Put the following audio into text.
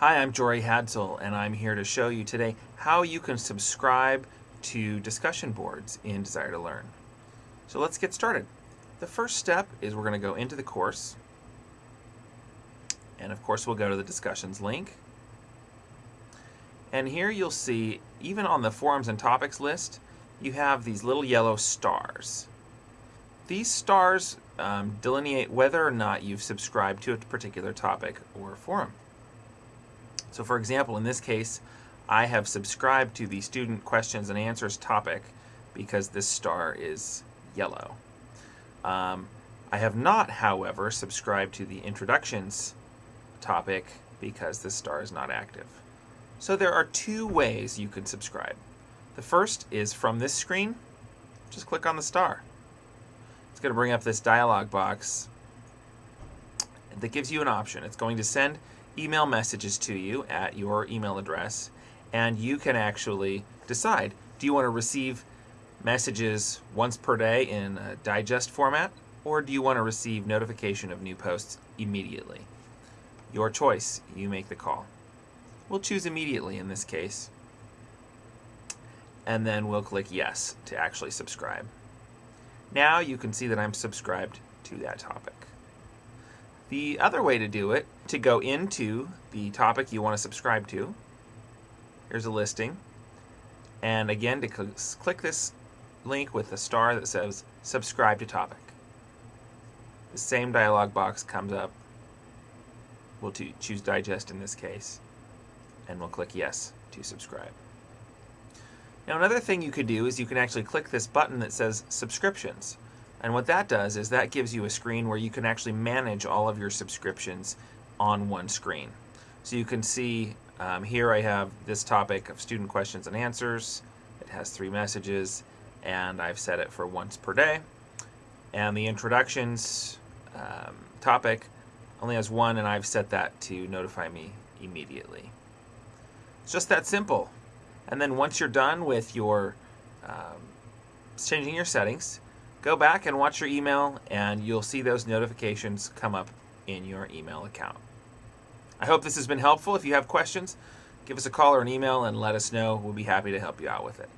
Hi, I'm Jory Hadsel, and I'm here to show you today how you can subscribe to discussion boards in Desire2Learn. So let's get started. The first step is we're going to go into the course, and of course we'll go to the discussions link. And here you'll see, even on the forums and topics list, you have these little yellow stars. These stars um, delineate whether or not you've subscribed to a particular topic or forum. So for example, in this case, I have subscribed to the student questions and answers topic because this star is yellow. Um, I have not, however, subscribed to the introductions topic because this star is not active. So there are two ways you can subscribe. The first is from this screen, just click on the star. It's going to bring up this dialog box that gives you an option. It's going to send email messages to you at your email address and you can actually decide do you want to receive messages once per day in a digest format or do you want to receive notification of new posts immediately? Your choice, you make the call. We'll choose immediately in this case and then we'll click yes to actually subscribe. Now you can see that I'm subscribed to that topic. The other way to do it, to go into the topic you want to subscribe to, here's a listing, and again to cl click this link with the star that says subscribe to topic. The same dialog box comes up. We'll choose digest in this case, and we'll click yes to subscribe. Now another thing you could do is you can actually click this button that says subscriptions. And what that does is that gives you a screen where you can actually manage all of your subscriptions on one screen. So you can see um, here I have this topic of student questions and answers. It has three messages and I've set it for once per day. And the introductions um, topic only has one and I've set that to notify me immediately. It's just that simple. And then once you're done with your um, changing your settings, go back and watch your email and you'll see those notifications come up in your email account. I hope this has been helpful. If you have questions, give us a call or an email and let us know. We'll be happy to help you out with it.